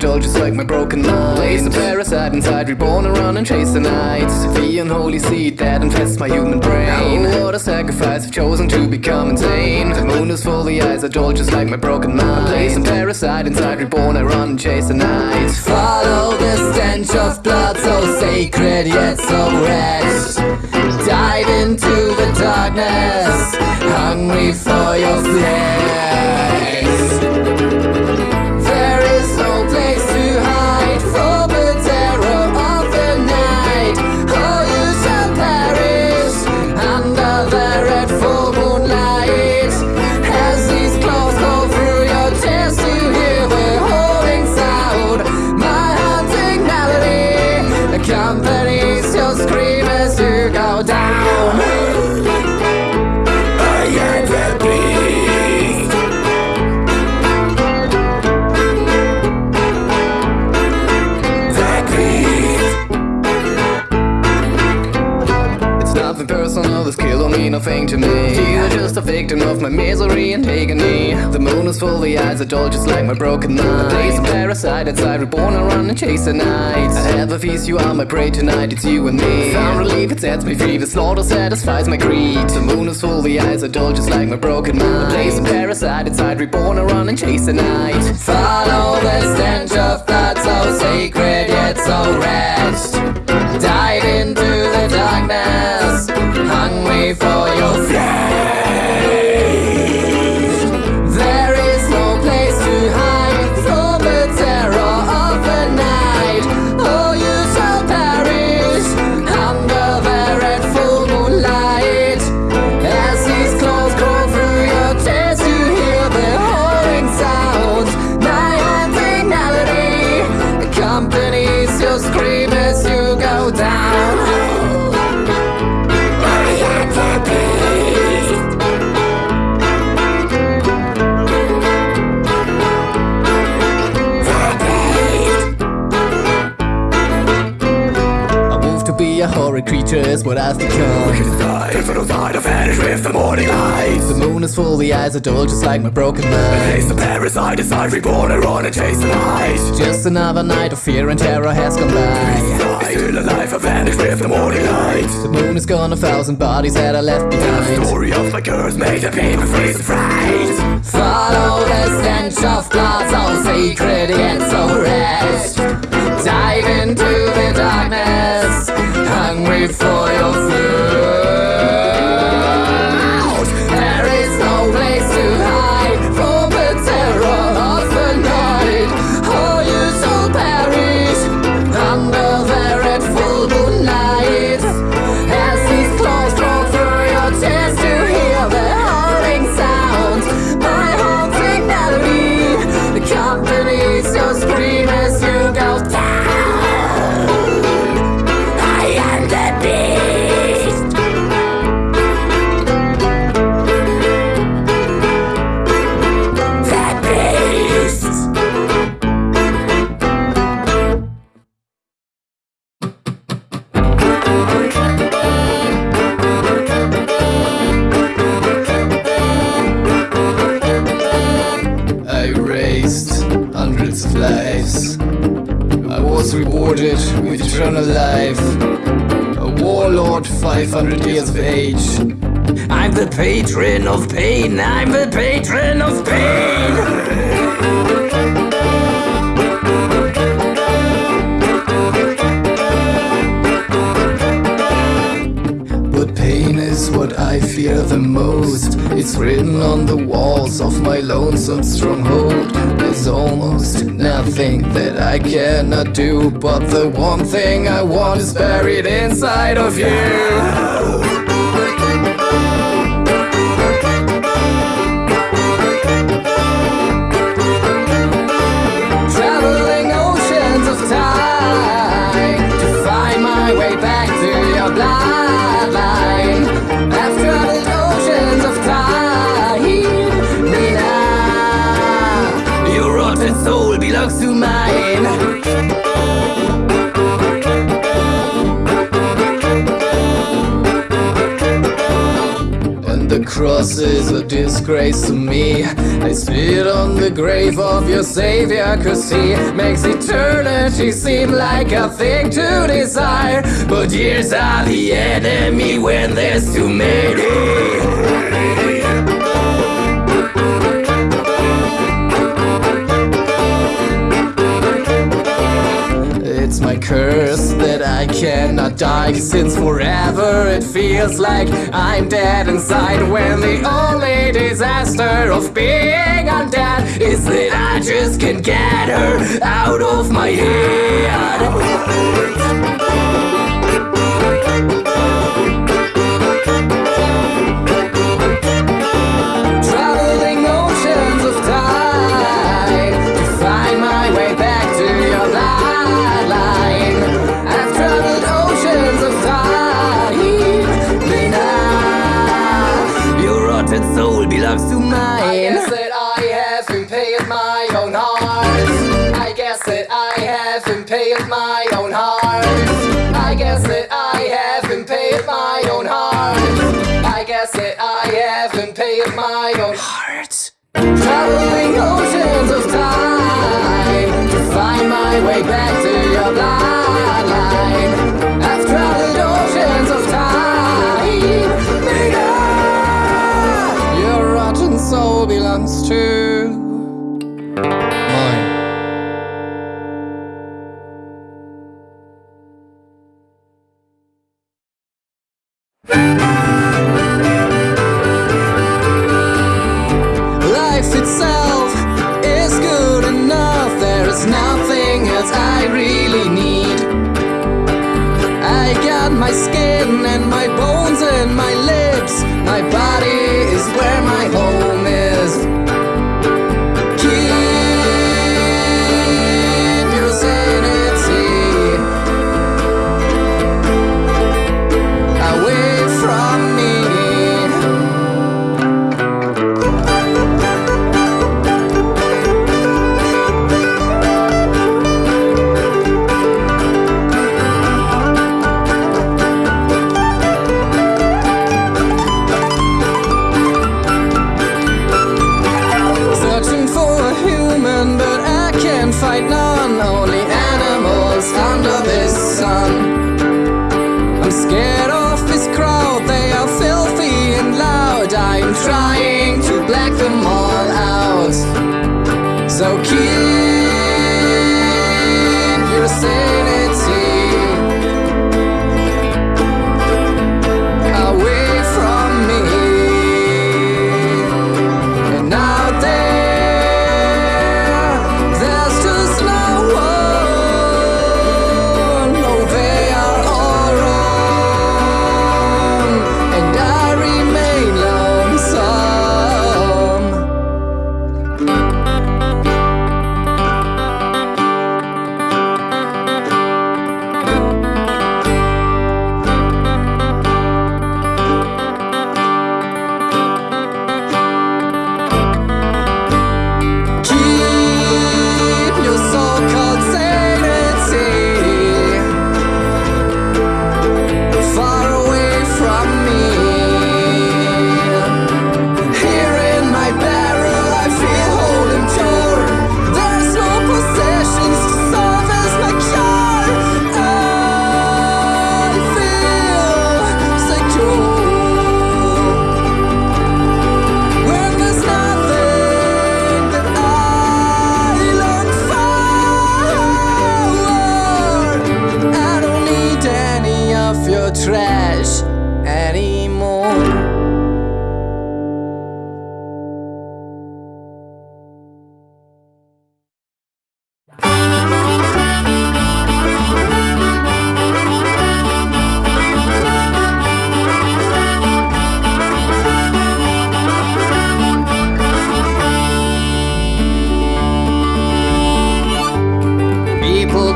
full, the eyes are dull, just like my broken mind. Place a parasite inside, reborn around and chase the night. The unholy seed that infests my human brain. Oh, what a sacrifice, I've chosen to become insane. The moon is full, the eyes are dull, just like my broken mind. Place a parasite inside, reborn, I run and chase the night. Follow the stench of blood so sacred yet so red Dive into the darkness Hungry for your flesh nothing to me. You're just a victim of my misery and agony. The moon is full, the eyes are dull, just like my broken mind. Place a parasite inside, reborn, I run and chase the night. I have a feast, you are my prey tonight, it's you and me. Found relief, it sets me free, the slaughter satisfies my greed. The moon is full, the eyes are dull, just like my broken mind. Place a parasite inside, reborn, I run and chase the night. Follow the stench of blood so sacred yet so rest Dive into the darkness for your is what I've become. Wicked die, if it'll die to vanish with the morning light. The moon is full, the eyes are dull, just like my broken Face mind. the parasite inside, reborn, I run and chase the light. Just another night of fear and terror has gone by. Die, still alive, I vanish with the morning light. The moon is gone, a thousand bodies that I left behind. The story of my curse made the freeze and fright. Follow the stench of blood so sacred yet so rest Dive into the darkness Hungry for your food lives. I was rewarded with eternal life. A warlord, 500 years of age. I'm the patron of pain. I'm the patron of pain. But pain is what I fear the most. It's written on the walls of my lonesome stronghold. There's almost nothing that I cannot do. But the one thing I want is buried inside of you. Traveling cross is a disgrace to me. I spit on the grave of your savior, cause he makes eternity seem like a thing to desire. But years are the enemy when there's too many. It's my curse I cannot die Since forever it feels like I'm dead inside. When the only disaster of being undead Is that I just can't get her out of my head belongs to mine. I guess that I have impaled my own heart. I guess that I have impaled my own heart. I guess that I have impaled my own heart. I guess that I have impaled my own heart. Traveling oceans of time To find my way back to your bloodline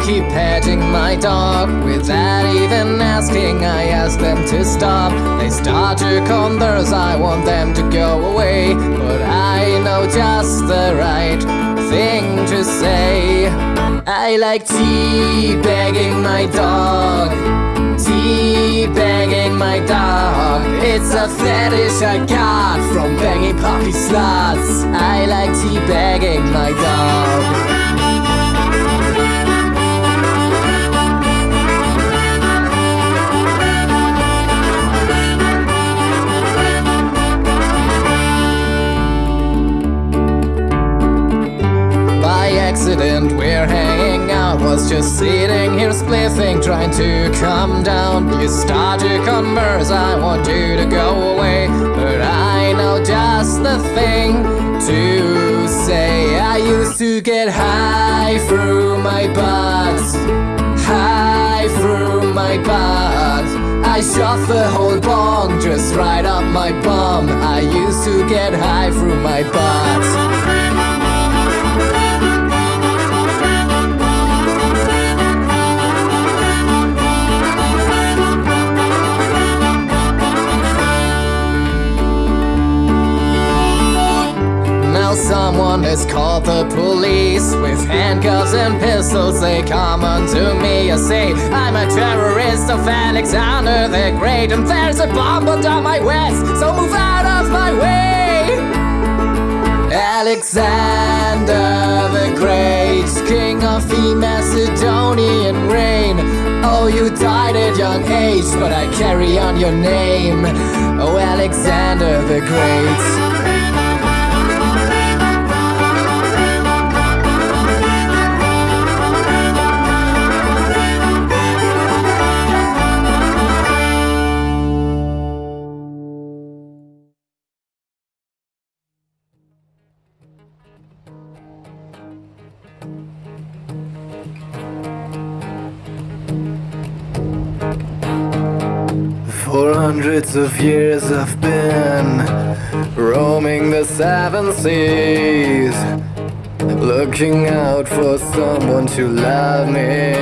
Keep petting my dog without even asking. I ask them to stop. They start to converse. I want them to go away, but I know just the right thing to say. I like tea begging my dog. Tea teabagging my dog. It's a fetish I got from banging puppy sluts. I like teabagging my dog. Accident we're hanging. Out Was just sitting here spliffing Trying to calm down. You start to converse I want you to go away. But I know just the thing to say. I used to get high through my butt High through my butt I shot the whole bong just right up my bum. I used to get high through my butt someone has called the police. With handcuffs and pistols they come unto me I say I'm a terrorist of Alexander the Great And there's a bomb under my west So move out of my way. Alexander the Great King of the Macedonian reign. Oh, you died at young age But I carry on your name. Oh, Alexander the Great hundreds of years I've been roaming the seven seas Looking out for someone to love me.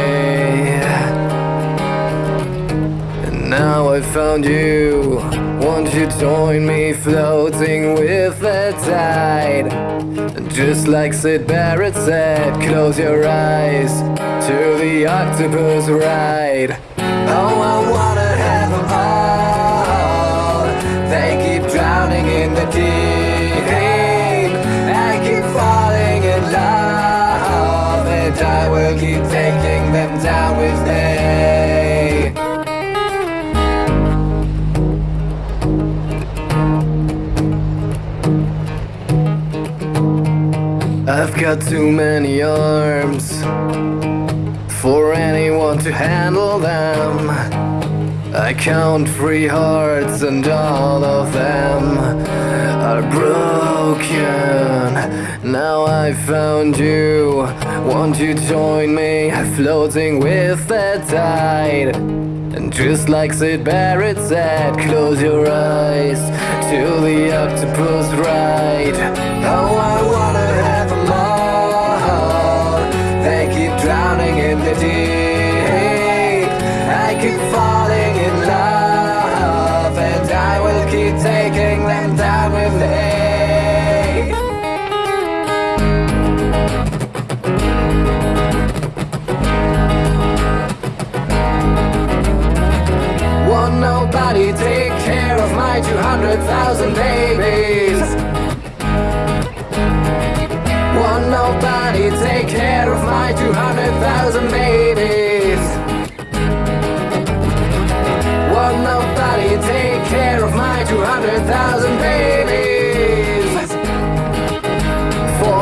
And now I found you. Won't you join me floating with the tide? Just like Syd Barrett said Close your eyes to the octopus ride. Oh, I wanna have a heart keep taking them down with me I've got too many arms For anyone to handle them. I count three hearts and all of them are broken. Now I found you, won't you join me floating with the tide. And just like Syd Barrett said, close your eyes to the octopus ride. Oh, I wanna have them all They keep drowning in the deep nobody take care of my 200,000 babies. Won't nobody take care of my 200,000 babies. Won't nobody take care of my 200,000 babies. For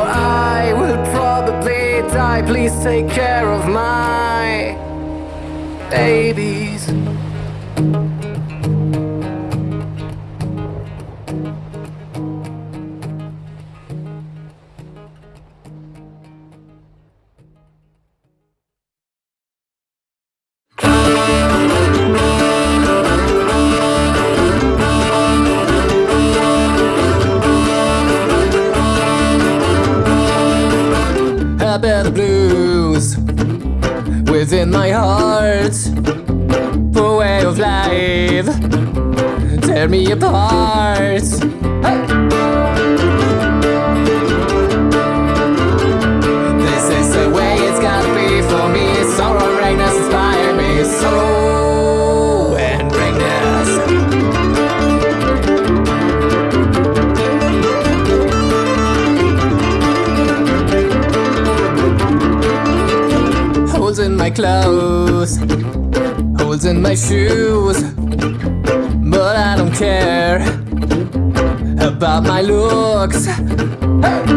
I will probably die. Please take care of my babies in my heart The way of life Tear me apart hey. clothes, holes in my shoes, but I don't care about my looks. Hey!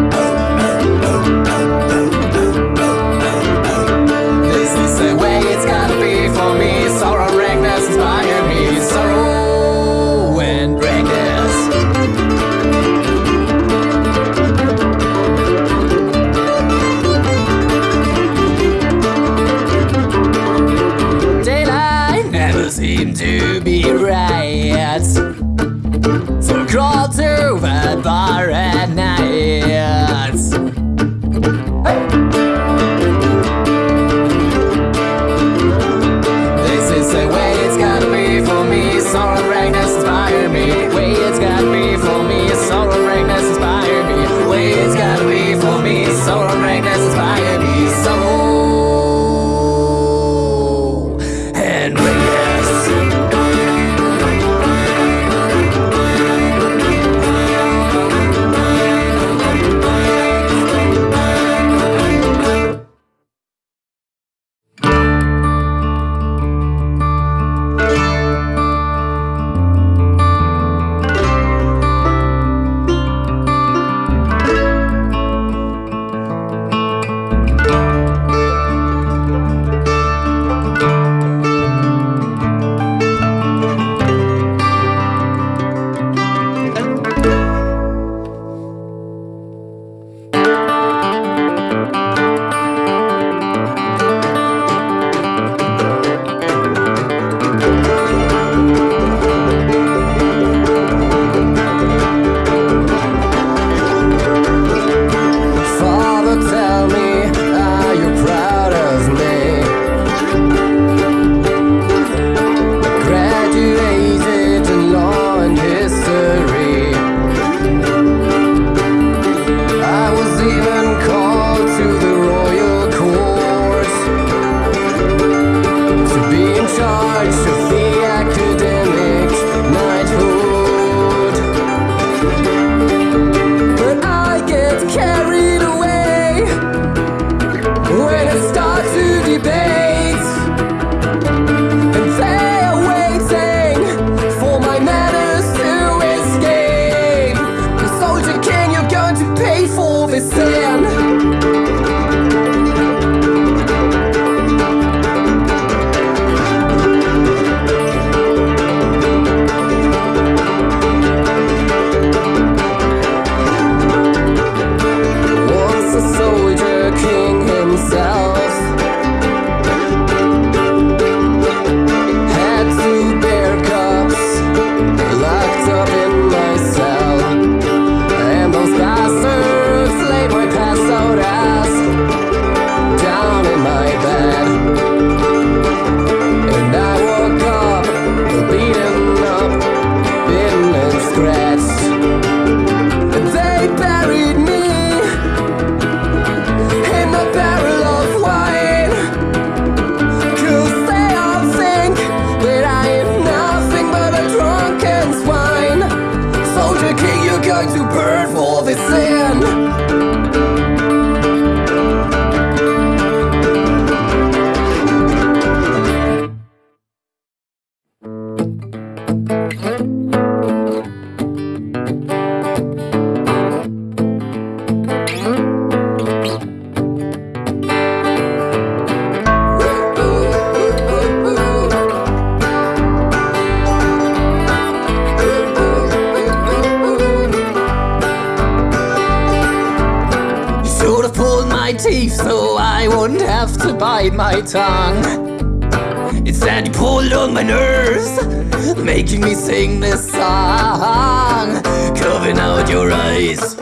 sing this song. Covering out your eyes.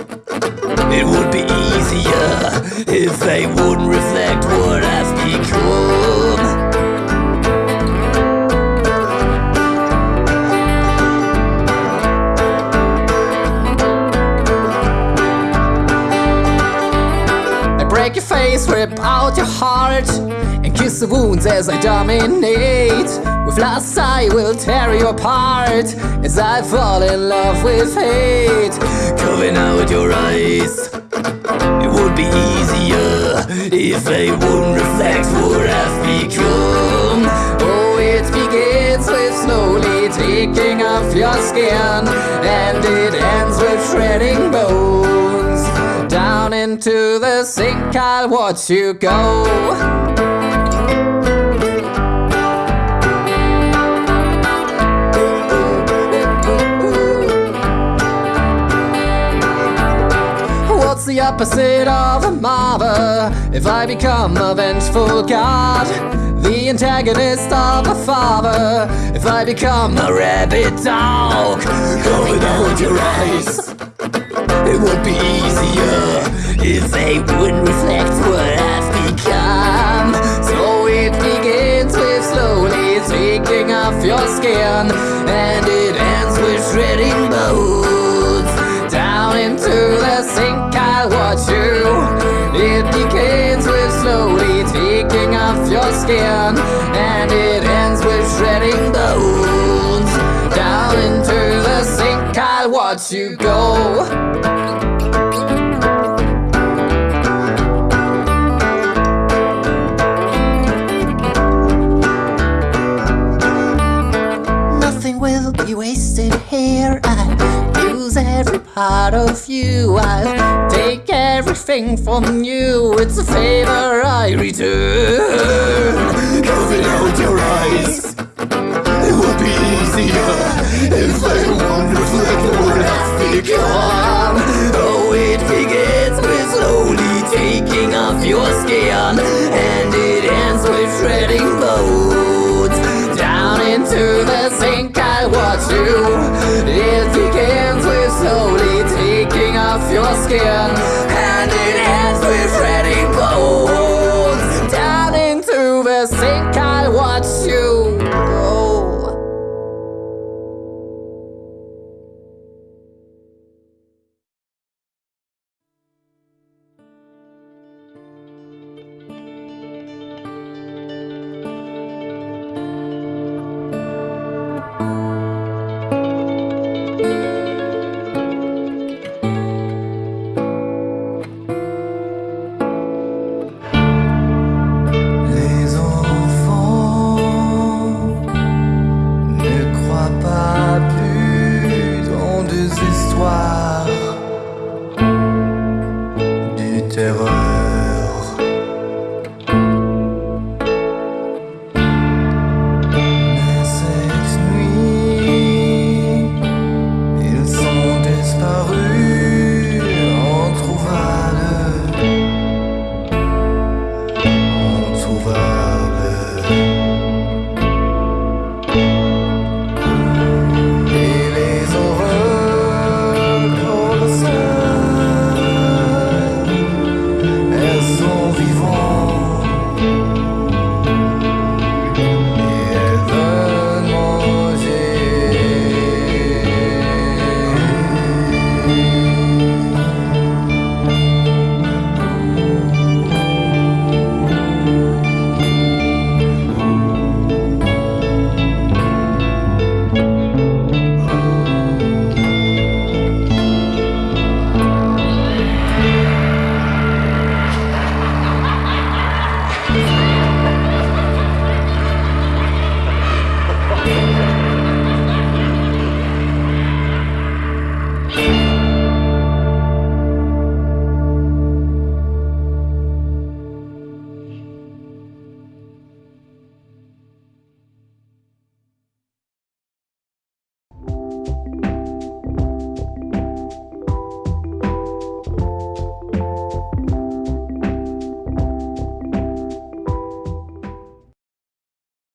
It would be easier if they wouldn't reflect what I've become. I break your face, rip out your heart kiss the wounds as I dominate. With lust I will tear you apart As I fall in love with hate. Covering out your eyes. It would be easier If a wouldn't reflect what I've become. Oh, it begins with slowly taking off your skin And it ends with shredding bones. Down into the sink, I'll watch you go. The opposite of a mother. If I become a vengeful god The antagonist of a father. If I become a rabid dog Going out your eyes. It would be easier If they wouldn't reflect what I've become. So it begins with slowly taking off your skin And it ends with shredding bones. Down into the sink I'll you. It begins with slowly taking off your skin And it ends with shredding bones Down into the sink I'll watch you go part of you. I'll take everything from you. It's a favor I return. Covering out your eyes It would be easier If they wouldn't reflect what I've become Oh, it begins with slowly taking off your skin, and it ends with shredding bones. Down into the sink, I watch you. It begins with slowly off your skin, and it ends with shredding